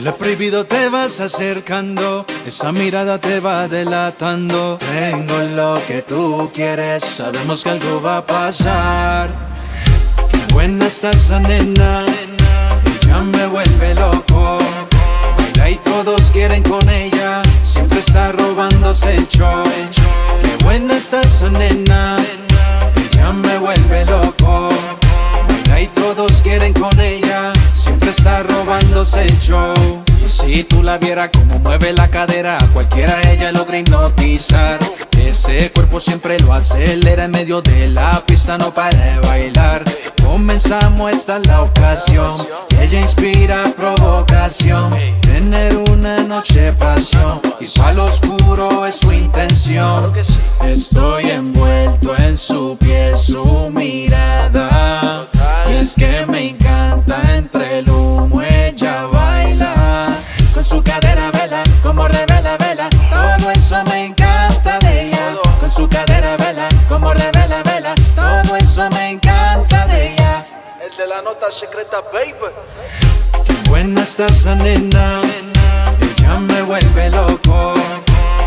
Lo prohibido te vas acercando, esa mirada te va delatando. Tengo lo que tú quieres, sabemos que algo va a pasar. Qué buena está esa nena, ella me vuelve loco. Baila y todos quieren con ella, siempre está robándose el show. Qué buena está esa nena, ella me vuelve loco. Baila y todos quieren con ella está robándose el show si tú la vieras como mueve la cadera A cualquiera ella logra hipnotizar. Ese cuerpo siempre lo acelera En medio de la pista no para de bailar. Comenzamos, esta es la ocasión Ella inspira provocación. Tener una noche pasión Y para lo oscuro es su intención. Estoy envuelto de la nota secreta, baby Qué buena está esa nena. Ella me vuelve loco.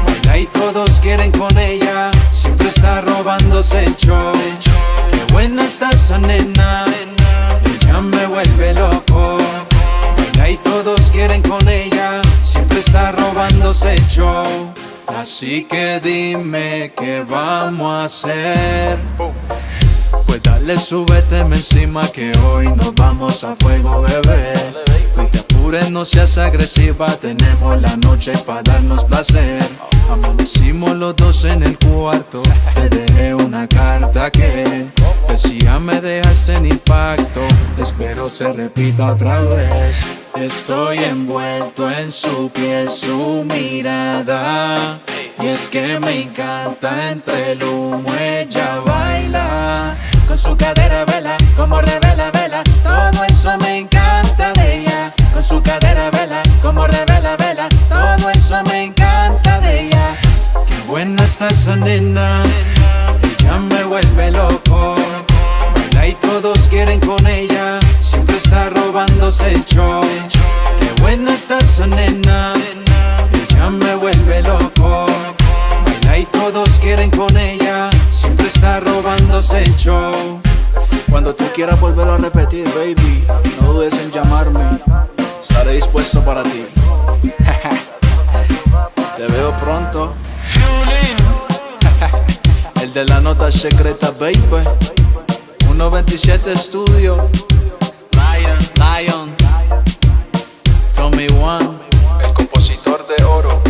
Baila y todos quieren con ella. Siempre está robándose el show. Qué buena está esa nena. Ella me vuelve loco. Baila y todos quieren con ella. Siempre está robándose el show. Así que dime qué vamos a hacer Pues dale, súbete encima que hoy nos vamos a fuego, bebé. No te apures, no seas agresiva Tenemos la noche para darnos placer. Amanecimos los dos en el cuarto Te dejé una carta que Decía me dejas en impacto Espero se repita otra vez Estoy envuelto en su piel, su mirada Y es que me encanta entre el humo ella revela vela. Todo eso me encanta de ella. Qué buena está esa nena. Ella me vuelve loco. Baila y todos quieren con ella. Siempre está robándose el show. Qué buena está esa nena. Ella me vuelve loco. Baila y todos quieren con ella. Siempre está robándose el show. Cuando tú quieras volverlo a repetir, baby No dudes en llamarme Estaré dispuesto para ti. Te veo pronto. El de la nota secreta, baby. 127 Studio Lion, Lion. Tommy One. El compositor de oro.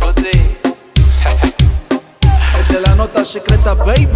Goody El de la nota secreta, baby